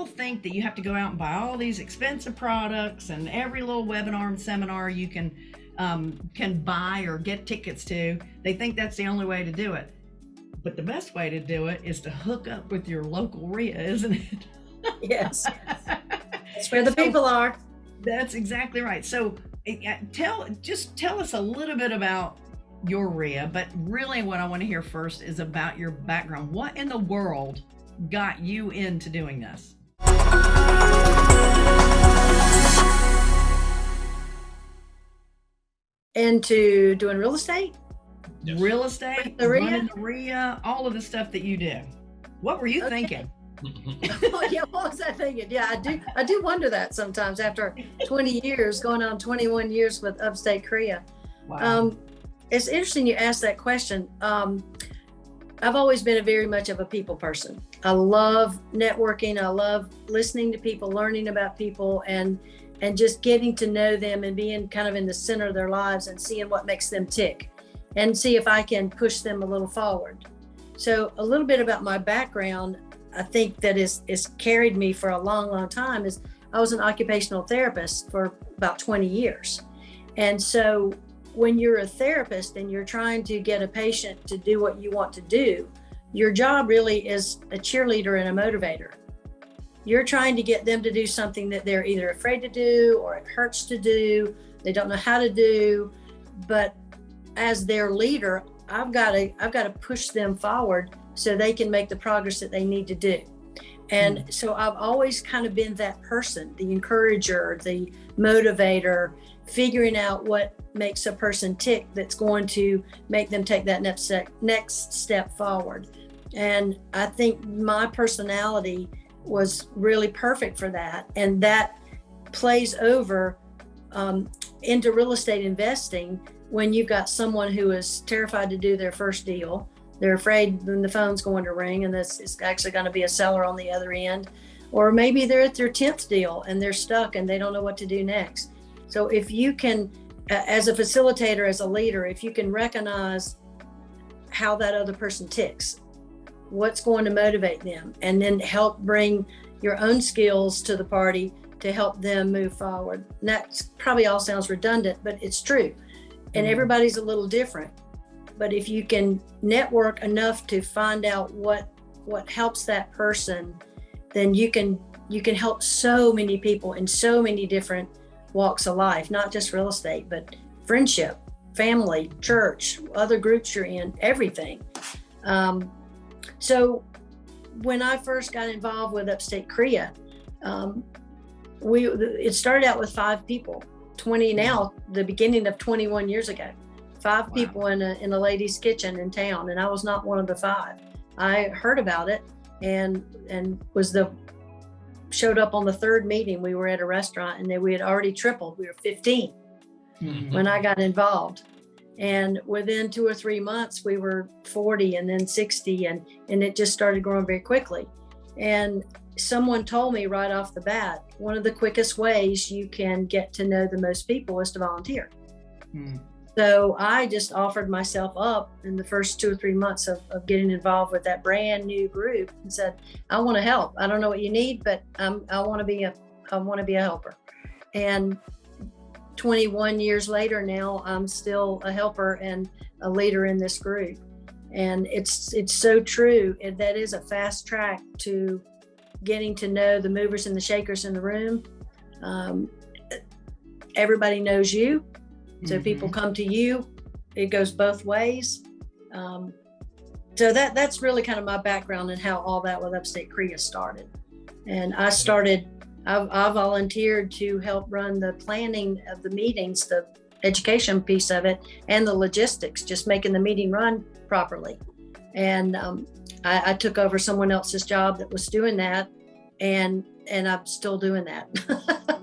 people think that you have to go out and buy all these expensive products and every little webinar and seminar you can um, can buy or get tickets to. They think that's the only way to do it. But the best way to do it is to hook up with your local RIA, isn't it? yes. That's where the so, people are. That's exactly right. So eh, tell just tell us a little bit about your RIA, but really what I want to hear first is about your background. What in the world got you into doing this? Into doing real estate? Yes. Real estate, the RIA? running the RIA, all of the stuff that you do. What were you okay. thinking? oh, yeah, what was I thinking? Yeah, I do. I do wonder that sometimes after 20 years, going on 21 years with Upstate Korea. Wow. Um, it's interesting you asked that question. Um, I've always been a very much of a people person. I love networking. I love listening to people, learning about people, and and just getting to know them and being kind of in the center of their lives and seeing what makes them tick, and see if I can push them a little forward. So a little bit about my background. I think that is is carried me for a long, long time. Is I was an occupational therapist for about 20 years, and so when you're a therapist and you're trying to get a patient to do what you want to do, your job really is a cheerleader and a motivator. You're trying to get them to do something that they're either afraid to do or it hurts to do, they don't know how to do. But as their leader, I've got to I've got to push them forward so they can make the progress that they need to do. And mm. so I've always kind of been that person, the encourager, the motivator, figuring out what makes a person tick that's going to make them take that next step, next step forward. And I think my personality was really perfect for that. And that plays over um, into real estate investing when you've got someone who is terrified to do their first deal. They're afraid when the phone's going to ring and this is actually going to be a seller on the other end. Or maybe they're at their 10th deal and they're stuck and they don't know what to do next. So if you can, as a facilitator, as a leader, if you can recognize how that other person ticks, what's going to motivate them, and then help bring your own skills to the party to help them move forward. And that probably all sounds redundant, but it's true. And mm-hmm. everybody's a little different. But if you can network enough to find out what what helps that person, then you can you can help so many people in so many different walks of life, not just real estate, but friendship, family, church, other groups you're in, everything. Um, so when I first got involved with Upstate Korea, um, we it started out with five people, 20 now, the beginning of 21 years ago. Five wow. people in a, in a lady's kitchen in town, and I was not one of the five. I heard about it and and was the showed up on the third meeting. We were at a restaurant and then we had already tripled. We were 15 mm-hmm. when I got involved. And within two or three months, we were 40 and then 60, and, and it just started growing very quickly. And someone told me right off the bat one of the quickest ways you can get to know the most people is to volunteer. Mm. So I just offered myself up in the first two or three months of, of getting involved with that brand new group and said, I want to help. I don't know what you need, but I'm, I want to be a, I want to be a helper. And 21 years later now, I'm still a helper and a leader in this group. And it's, it's so true. That is a fast track to getting to know the movers and the shakers in the room. Um, everybody knows you so mm-hmm. people come to you. It goes both ways. Um, so that that's really kind of my background and how all that with Upstate Korea started. And I started. I, I volunteered to help run the planning of the meetings, the education piece of it, and the logistics, just making the meeting run properly. And um, I, I took over someone else's job that was doing that, and and I'm still doing that.